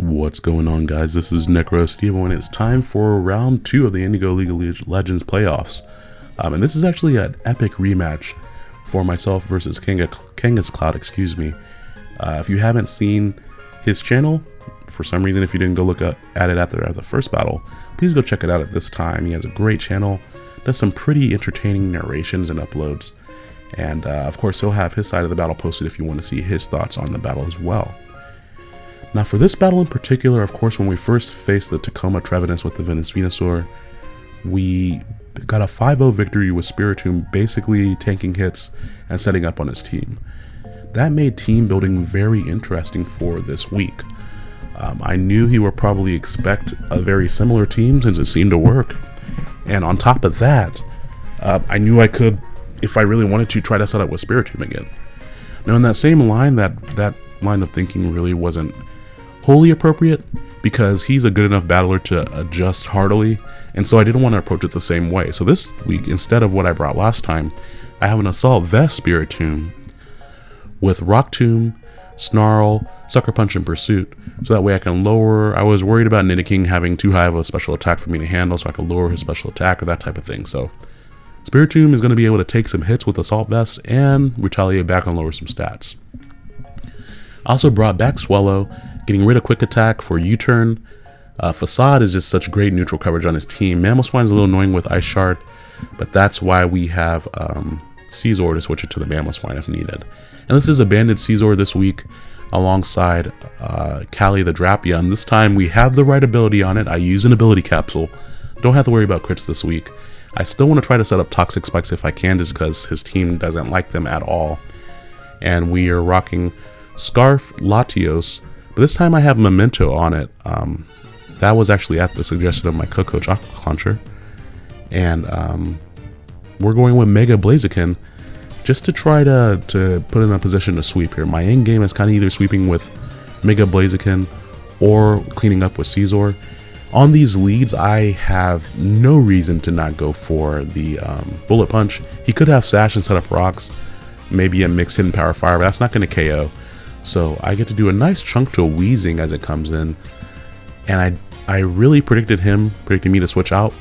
What's going on guys, this is Necro Steve and it's time for round 2 of the Indigo League of Legends playoffs. Um, and this is actually an epic rematch for myself versus Kanga, Kanga's Cloud, excuse me. Uh, if you haven't seen his channel, for some reason if you didn't go look at it after the first battle, please go check it out at this time. He has a great channel, does some pretty entertaining narrations and uploads. And uh, of course he'll have his side of the battle posted if you want to see his thoughts on the battle as well. Now for this battle in particular, of course, when we first faced the Tacoma Trevenants with the Venus Venusaur, we got a 5-0 victory with Spiritomb basically tanking hits and setting up on his team. That made team building very interesting for this week. Um, I knew he would probably expect a very similar team since it seemed to work. And on top of that, uh, I knew I could, if I really wanted to, try to set up with Spiritomb again. Now in that same line, that, that line of thinking really wasn't wholly appropriate because he's a good enough battler to adjust heartily, and so I didn't want to approach it the same way. So this week, instead of what I brought last time, I have an Assault Vest Spirit Spiritomb with Rock Tomb, Snarl, Sucker Punch, and Pursuit, so that way I can lower... I was worried about Nidoking having too high of a special attack for me to handle, so I could lower his special attack or that type of thing, so... Spirit Spiritomb is going to be able to take some hits with Assault Vest and retaliate back and lower some stats. I also brought back Swellow Getting rid of quick attack for U-turn. Uh, Facade is just such great neutral coverage on his team. Mamoswine is a little annoying with Ice Shard, but that's why we have um, Scizor to switch it to the Mamoswine if needed. And this is a banded Scizor this week alongside uh, the Drapion. This time we have the right ability on it. I use an ability capsule. Don't have to worry about crits this week. I still want to try to set up Toxic Spikes if I can just because his team doesn't like them at all. And we are rocking Scarf Latios but this time I have Memento on it. Um, that was actually at the suggestion of my co-coach Aqua Clauncher. And um, we're going with Mega Blaziken just to try to, to put in a position to sweep here. My end game is kind of either sweeping with Mega Blaziken or cleaning up with Scizor. On these leads, I have no reason to not go for the um, Bullet Punch. He could have Sash and set up rocks, maybe a mixed hidden power fire, but that's not going to KO. So I get to do a nice chunk to Weezing as it comes in. And I I really predicted him, predicting me to switch out.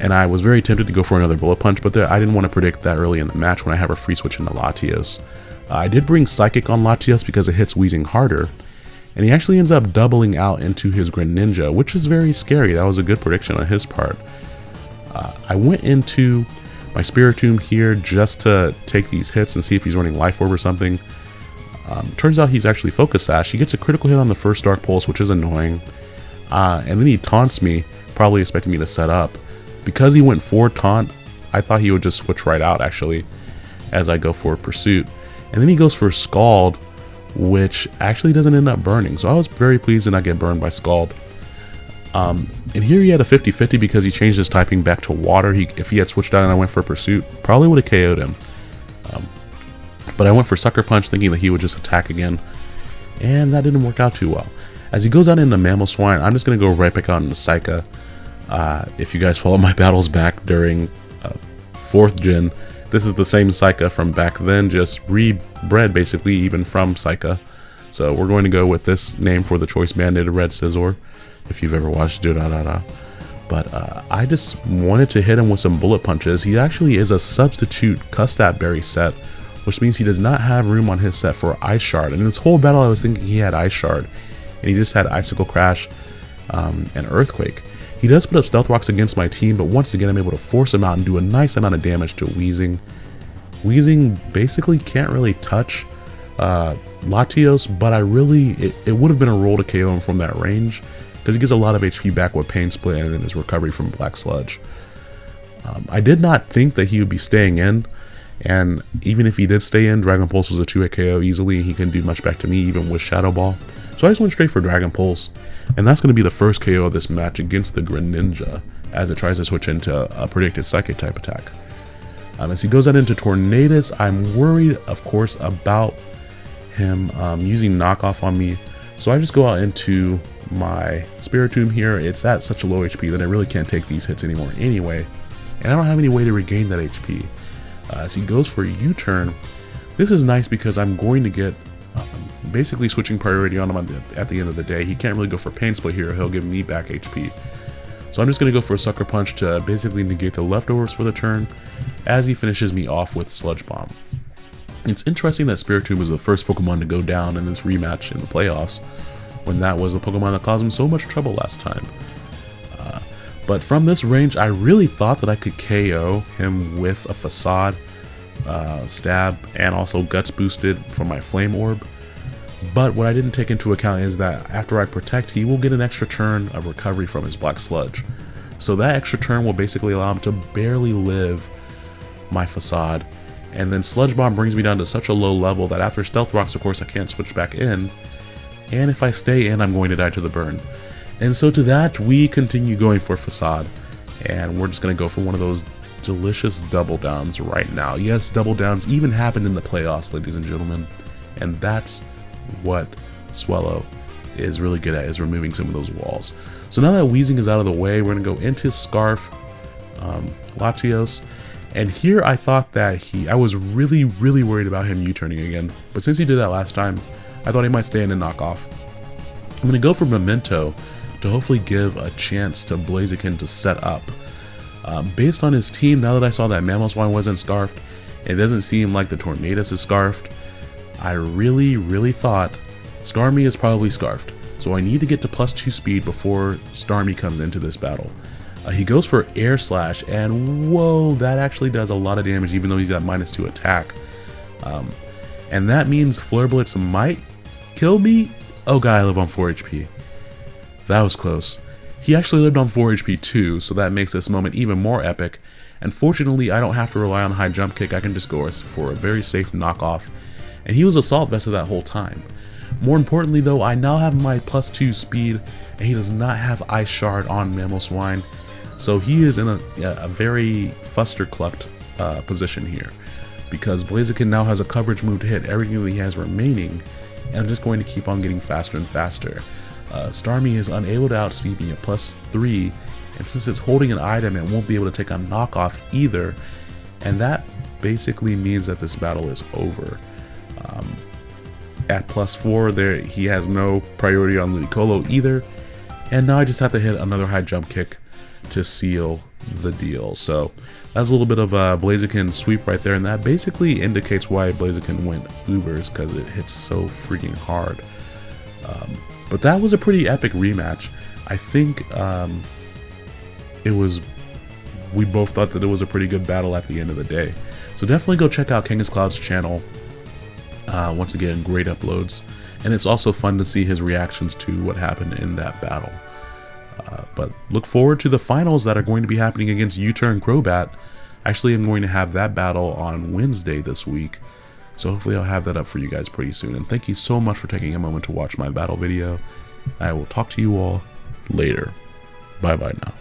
And I was very tempted to go for another Bullet Punch, but there, I didn't want to predict that early in the match when I have a free switch into Latios. Uh, I did bring Psychic on Latios because it hits Weezing harder. And he actually ends up doubling out into his Greninja, which is very scary. That was a good prediction on his part. Uh, I went into my Spiritomb here just to take these hits and see if he's running Life Orb or something. Um, turns out he's actually Focus Sash. He gets a critical hit on the first Dark Pulse, which is annoying. Uh, and then he taunts me, probably expecting me to set up. Because he went for taunt, I thought he would just switch right out, actually, as I go for Pursuit. And then he goes for Scald, which actually doesn't end up burning. So I was very pleased to not get burned by Scald. Um, and here he had a 50-50 because he changed his typing back to water. He, if he had switched out and I went for Pursuit, probably would have KO'd him. But I went for Sucker Punch thinking that he would just attack again, and that didn't work out too well. As he goes out into swine I'm just going to go right back out into Psycha. Uh, if you guys follow my battles back during uh, 4th gen, this is the same Psycha from back then, just rebred basically even from Psycha. So we're going to go with this name for the Choice Banded Red Scizor, if you've ever watched Da Da Da Da. But uh, I just wanted to hit him with some bullet punches. He actually is a substitute Custap Berry set, which means he does not have room on his set for Ice Shard. And in this whole battle, I was thinking he had Ice Shard, and he just had Icicle Crash um, and Earthquake. He does put up Stealth Rocks against my team, but once again, I'm able to force him out and do a nice amount of damage to Weezing. Weezing basically can't really touch uh, Latios, but I really, it, it would have been a roll to KO him from that range, because he gets a lot of HP back with Pain Split and then his recovery from Black Sludge. Um, I did not think that he would be staying in, and even if he did stay in, Dragon Pulse was a 2-hit KO easily. He couldn't do much back to me even with Shadow Ball. So I just went straight for Dragon Pulse. And that's going to be the first KO of this match against the Greninja as it tries to switch into a predicted Psychic type attack. Um, as he goes out into Tornadus, I'm worried, of course, about him um, using knockoff on me. So I just go out into my Spiritomb here. It's at such a low HP that I really can't take these hits anymore anyway. And I don't have any way to regain that HP. Uh, as he goes for a U-turn, this is nice because I'm going to get um, basically switching priority on him at the end of the day. He can't really go for Pain Split here, he'll give me back HP. So I'm just going to go for a Sucker Punch to basically negate the leftovers for the turn, as he finishes me off with Sludge Bomb. It's interesting that Spiritomb was the first Pokemon to go down in this rematch in the playoffs, when that was the Pokemon that caused him so much trouble last time. But from this range, I really thought that I could KO him with a Facade, uh, Stab, and also Guts boosted from my Flame Orb. But what I didn't take into account is that after I Protect, he will get an extra turn of recovery from his Black Sludge. So that extra turn will basically allow him to barely live my Facade. And then Sludge Bomb brings me down to such a low level that after Stealth Rocks, of course, I can't switch back in and if I stay in, I'm going to die to the burn. And so to that, we continue going for Facade, and we're just going to go for one of those delicious double downs right now. Yes, double downs even happened in the playoffs, ladies and gentlemen, and that's what Swellow is really good at, is removing some of those walls. So now that Weezing is out of the way, we're going to go into Scarf, um, Latios, and here I thought that he, I was really, really worried about him U-turning again, but since he did that last time, I thought he might stay in and knock off. I'm going to go for Memento to hopefully give a chance to Blaziken to set up. Um, based on his team, now that I saw that Mamoswine wasn't scarfed, it doesn't seem like the Tornadus is scarfed. I really, really thought Starmie is probably scarfed, so I need to get to plus 2 speed before Starmie comes into this battle. Uh, he goes for Air Slash, and whoa, that actually does a lot of damage even though he's got minus 2 attack. Um, and that means Flare Blitz might kill me? Oh god, I live on 4 HP. That was close. He actually lived on 4 HP too, so that makes this moment even more epic. And fortunately, I don't have to rely on high jump kick, I can just go for a very safe knockoff. And he was Assault Vested that whole time. More importantly though, I now have my plus 2 speed, and he does not have Ice Shard on Mamoswine. So he is in a, a very fuster clucked uh, position here. Because Blaziken now has a coverage move to hit everything that he has remaining, and I'm just going to keep on getting faster and faster. Uh, Starmie is unable to outspeed me at plus 3, and since it's holding an item, it won't be able to take a knockoff either, and that basically means that this battle is over. Um, at plus 4, there he has no priority on Ludicolo either, and now I just have to hit another high jump kick to seal the deal. So that's a little bit of a Blaziken sweep right there, and that basically indicates why Blaziken went Ubers, because it hits so freaking hard. Um, but that was a pretty epic rematch. I think um, it was, we both thought that it was a pretty good battle at the end of the day. So definitely go check out Kangaskloud's Cloud's channel. Uh, once again, great uploads. And it's also fun to see his reactions to what happened in that battle. Uh, but look forward to the finals that are going to be happening against U-Turn Crobat. Actually, I'm going to have that battle on Wednesday this week. So hopefully I'll have that up for you guys pretty soon. And thank you so much for taking a moment to watch my battle video. I will talk to you all later. Bye bye now.